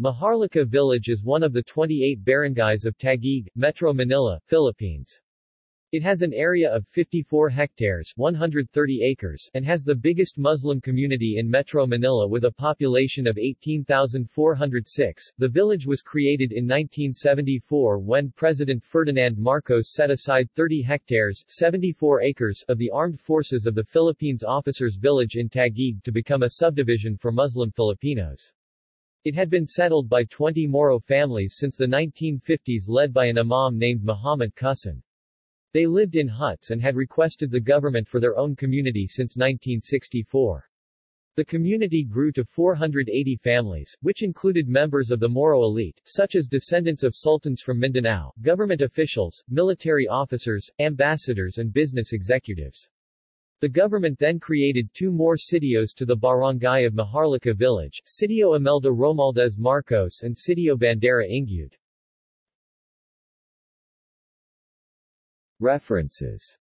Maharlika Village is one of the 28 barangays of Taguig, Metro Manila, Philippines. It has an area of 54 hectares 130 acres and has the biggest Muslim community in Metro Manila with a population of 18,406. The village was created in 1974 when President Ferdinand Marcos set aside 30 hectares 74 acres of the Armed Forces of the Philippines Officers Village in Taguig to become a subdivision for Muslim Filipinos. It had been settled by 20 Moro families since the 1950s led by an imam named Muhammad Qusan. They lived in huts and had requested the government for their own community since 1964. The community grew to 480 families, which included members of the Moro elite, such as descendants of sultans from Mindanao, government officials, military officers, ambassadors and business executives. The government then created two more sitios to the barangay of Maharlika village, Sitio Imelda Romualdez Marcos and Sitio Bandera Ingyud. References